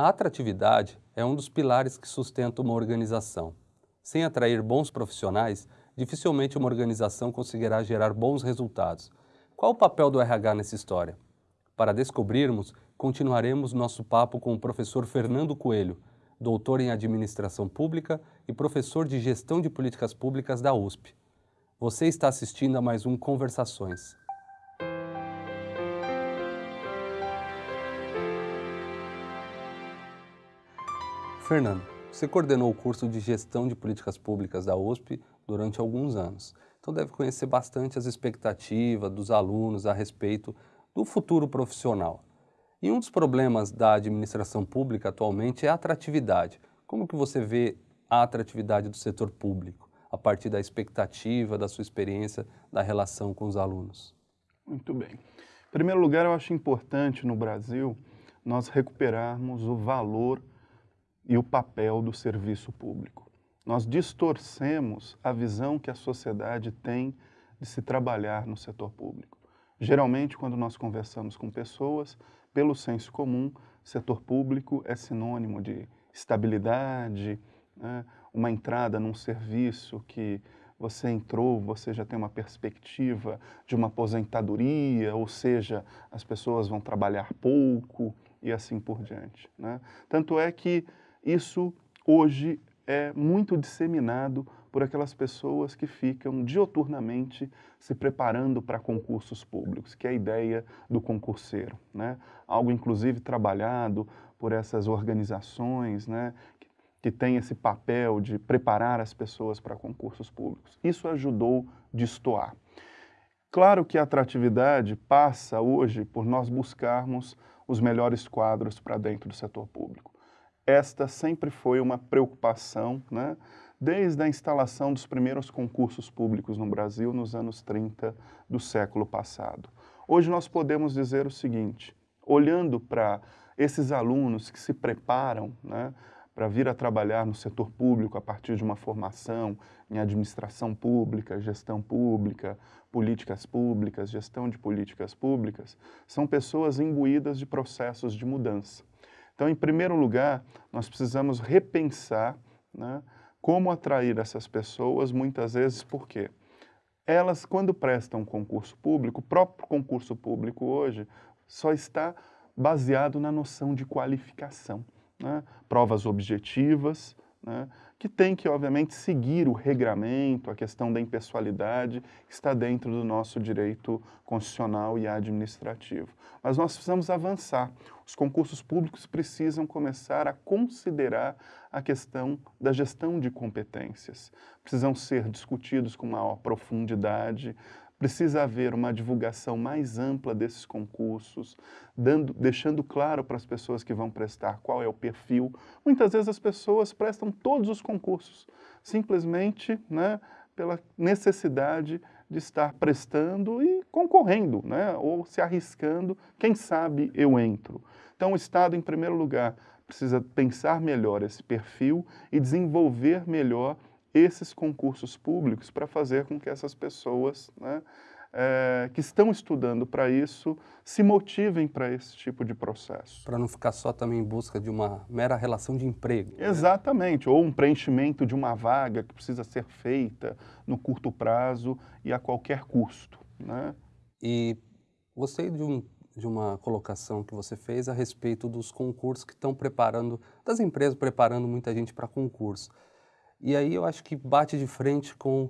A atratividade é um dos pilares que sustenta uma organização. Sem atrair bons profissionais, dificilmente uma organização conseguirá gerar bons resultados. Qual o papel do RH nessa história? Para descobrirmos, continuaremos nosso papo com o professor Fernando Coelho, doutor em Administração Pública e professor de Gestão de Políticas Públicas da USP. Você está assistindo a mais um Conversações. Fernando, você coordenou o curso de Gestão de Políticas Públicas da USP durante alguns anos, então deve conhecer bastante as expectativas dos alunos a respeito do futuro profissional. E um dos problemas da administração pública atualmente é a atratividade. Como que você vê a atratividade do setor público, a partir da expectativa, da sua experiência, da relação com os alunos? Muito bem. Em primeiro lugar, eu acho importante no Brasil nós recuperarmos o valor e o papel do serviço público. Nós distorcemos a visão que a sociedade tem de se trabalhar no setor público. Geralmente, quando nós conversamos com pessoas, pelo senso comum, setor público é sinônimo de estabilidade, né? uma entrada num serviço que você entrou, você já tem uma perspectiva de uma aposentadoria, ou seja, as pessoas vão trabalhar pouco e assim por diante. Né? Tanto é que isso hoje é muito disseminado por aquelas pessoas que ficam dioturnamente se preparando para concursos públicos, que é a ideia do concurseiro. Né? Algo, inclusive, trabalhado por essas organizações né, que, que têm esse papel de preparar as pessoas para concursos públicos. Isso ajudou a destoar. Claro que a atratividade passa hoje por nós buscarmos os melhores quadros para dentro do setor público. Esta sempre foi uma preocupação, né? desde a instalação dos primeiros concursos públicos no Brasil nos anos 30 do século passado. Hoje nós podemos dizer o seguinte, olhando para esses alunos que se preparam né, para vir a trabalhar no setor público a partir de uma formação em administração pública, gestão pública, políticas públicas, gestão de políticas públicas, são pessoas imbuídas de processos de mudança. Então, em primeiro lugar, nós precisamos repensar né, como atrair essas pessoas, muitas vezes, por quê? Elas, quando prestam concurso público, o próprio concurso público hoje só está baseado na noção de qualificação. Né? Provas objetivas, né? que tem que, obviamente, seguir o regramento, a questão da impessoalidade, que está dentro do nosso direito constitucional e administrativo. Mas nós precisamos avançar. Os concursos públicos precisam começar a considerar a questão da gestão de competências. Precisam ser discutidos com maior profundidade, Precisa haver uma divulgação mais ampla desses concursos, dando, deixando claro para as pessoas que vão prestar qual é o perfil. Muitas vezes as pessoas prestam todos os concursos, simplesmente né, pela necessidade de estar prestando e concorrendo, né, ou se arriscando, quem sabe eu entro. Então o Estado, em primeiro lugar, precisa pensar melhor esse perfil e desenvolver melhor esses concursos públicos para fazer com que essas pessoas né, é, que estão estudando para isso se motivem para esse tipo de processo. Para não ficar só também em busca de uma mera relação de emprego. Né? Exatamente, ou um preenchimento de uma vaga que precisa ser feita no curto prazo e a qualquer custo. Né? E gostei de, um, de uma colocação que você fez a respeito dos concursos que estão preparando, das empresas preparando muita gente para concurso. E aí eu acho que bate de frente com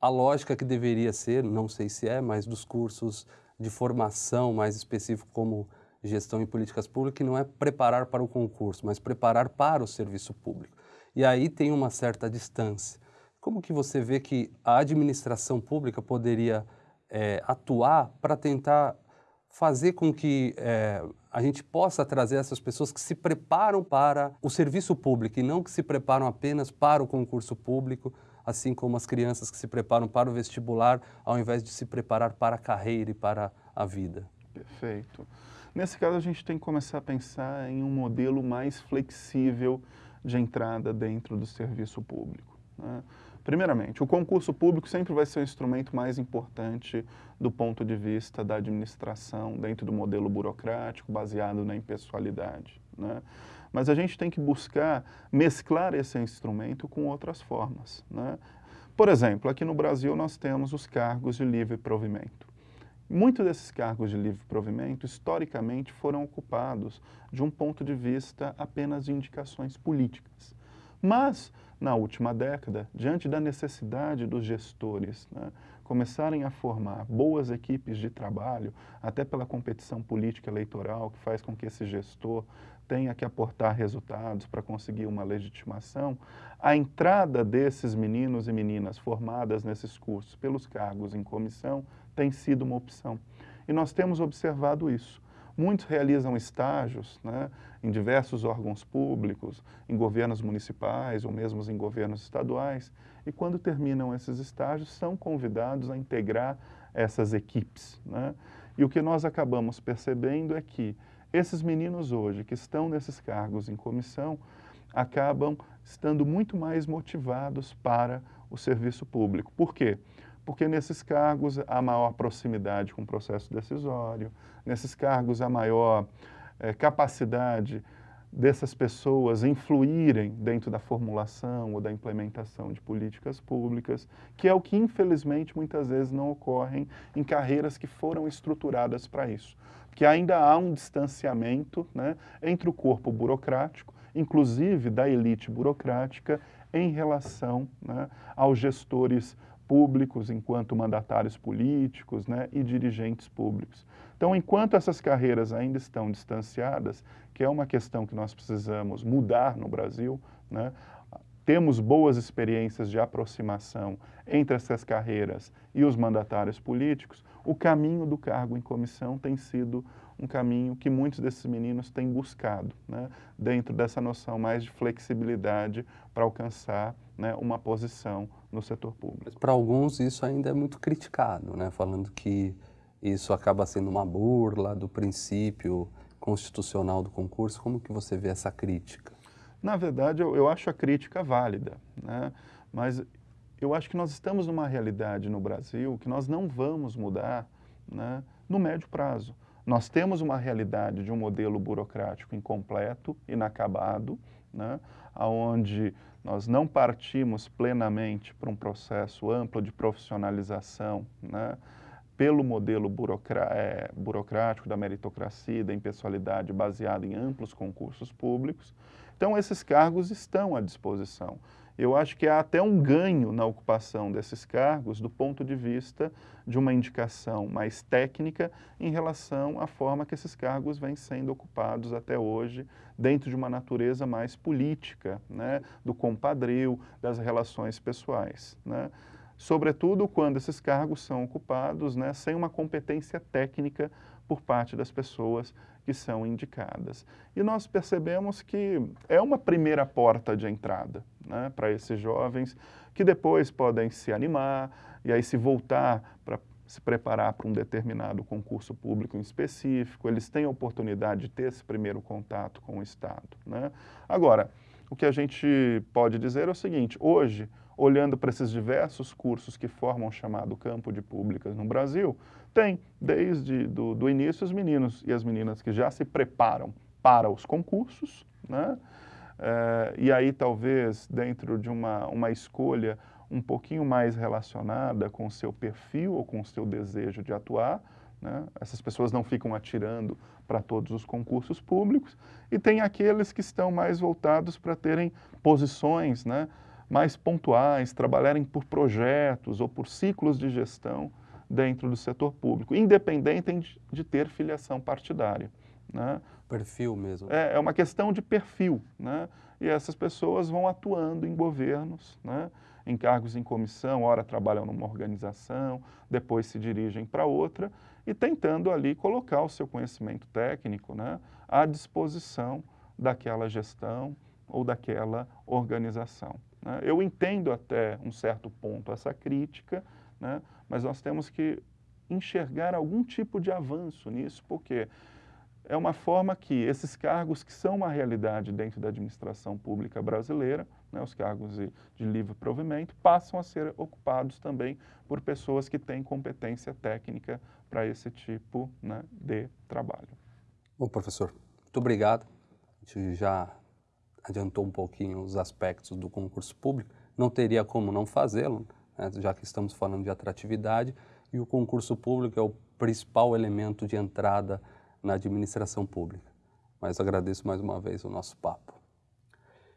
a lógica que deveria ser, não sei se é, mas dos cursos de formação mais específico como gestão e políticas públicas, que não é preparar para o concurso, mas preparar para o serviço público. E aí tem uma certa distância. Como que você vê que a administração pública poderia é, atuar para tentar fazer com que é, a gente possa trazer essas pessoas que se preparam para o serviço público e não que se preparam apenas para o concurso público, assim como as crianças que se preparam para o vestibular, ao invés de se preparar para a carreira e para a vida. Perfeito. Nesse caso, a gente tem que começar a pensar em um modelo mais flexível de entrada dentro do serviço público. Né? Primeiramente, o concurso público sempre vai ser o instrumento mais importante do ponto de vista da administração, dentro do modelo burocrático, baseado na impessoalidade. Né? Mas a gente tem que buscar mesclar esse instrumento com outras formas. Né? Por exemplo, aqui no Brasil nós temos os cargos de livre provimento. Muitos desses cargos de livre provimento, historicamente, foram ocupados de um ponto de vista apenas de indicações políticas. Mas, na última década, diante da necessidade dos gestores né, começarem a formar boas equipes de trabalho, até pela competição política eleitoral, que faz com que esse gestor tenha que aportar resultados para conseguir uma legitimação, a entrada desses meninos e meninas formadas nesses cursos pelos cargos em comissão tem sido uma opção. E nós temos observado isso. Muitos realizam estágios né, em diversos órgãos públicos, em governos municipais ou mesmo em governos estaduais, e quando terminam esses estágios são convidados a integrar essas equipes. Né? E o que nós acabamos percebendo é que esses meninos hoje que estão nesses cargos em comissão acabam estando muito mais motivados para o serviço público. Por quê? Porque nesses cargos há maior proximidade com o processo decisório, nesses cargos há maior é, capacidade dessas pessoas influírem dentro da formulação ou da implementação de políticas públicas, que é o que infelizmente muitas vezes não ocorrem em carreiras que foram estruturadas para isso. Porque ainda há um distanciamento né, entre o corpo burocrático, inclusive da elite burocrática, em relação né, aos gestores públicos, enquanto mandatários políticos né, e dirigentes públicos. Então, enquanto essas carreiras ainda estão distanciadas, que é uma questão que nós precisamos mudar no Brasil, né, temos boas experiências de aproximação entre essas carreiras e os mandatários políticos, o caminho do cargo em comissão tem sido um caminho que muitos desses meninos têm buscado, né, dentro dessa noção mais de flexibilidade para alcançar né, uma posição no setor público. Para alguns isso ainda é muito criticado, né, falando que isso acaba sendo uma burla do princípio constitucional do concurso. Como que você vê essa crítica? Na verdade, eu, eu acho a crítica válida, né, mas eu acho que nós estamos numa realidade no Brasil que nós não vamos mudar né, no médio prazo. Nós temos uma realidade de um modelo burocrático incompleto, inacabado, né, onde nós não partimos plenamente para um processo amplo de profissionalização né, pelo modelo é, burocrático da meritocracia, da impessoalidade baseado em amplos concursos públicos. Então, esses cargos estão à disposição eu acho que há até um ganho na ocupação desses cargos do ponto de vista de uma indicação mais técnica em relação à forma que esses cargos vêm sendo ocupados até hoje, dentro de uma natureza mais política, né, do compadril, das relações pessoais. Né? Sobretudo quando esses cargos são ocupados né, sem uma competência técnica por parte das pessoas que são indicadas. E nós percebemos que é uma primeira porta de entrada né, para esses jovens que depois podem se animar e aí se voltar para se preparar para um determinado concurso público em específico, eles têm a oportunidade de ter esse primeiro contato com o Estado. Né? Agora, o que a gente pode dizer é o seguinte, hoje, olhando para esses diversos cursos que formam o chamado campo de públicas no Brasil, tem, desde do, início, os meninos e as meninas que já se preparam para os concursos, né? É, e aí talvez dentro de uma, uma escolha um pouquinho mais relacionada com o seu perfil ou com o seu desejo de atuar, né? essas pessoas não ficam atirando para todos os concursos públicos, e tem aqueles que estão mais voltados para terem posições né, mais pontuais, trabalharem por projetos ou por ciclos de gestão dentro do setor público, independente de ter filiação partidária. Né? Perfil mesmo. É, é uma questão de perfil. Né? E essas pessoas vão atuando em governos, né? em cargos em comissão, ora trabalham numa organização, depois se dirigem para outra e tentando ali colocar o seu conhecimento técnico né? à disposição daquela gestão ou daquela organização. Né? Eu entendo até um certo ponto essa crítica, né? mas nós temos que enxergar algum tipo de avanço nisso, porque é uma forma que esses cargos que são uma realidade dentro da administração pública brasileira, né, os cargos de, de, livre provimento, passam a ser ocupados também por pessoas que têm competência técnica para esse tipo né, de trabalho. Bom, professor, muito obrigado. A gente já adiantou um pouquinho os aspectos do concurso público. Não teria como não fazê-lo, né, já que estamos falando de atratividade, e o concurso público é o principal elemento de entrada na administração pública. Mas agradeço mais uma vez o nosso papo.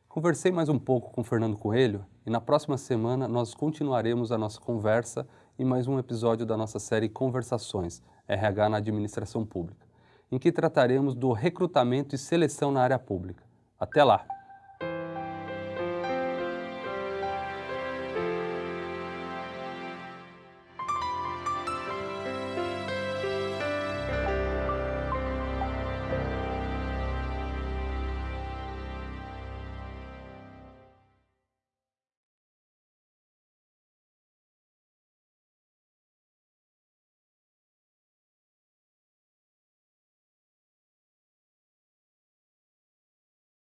Conversei mais um pouco com Fernando Coelho e na próxima semana nós continuaremos a nossa conversa em mais um episódio da nossa série Conversações, RH na Administração Pública, em que trataremos do recrutamento e seleção na área pública. Até lá!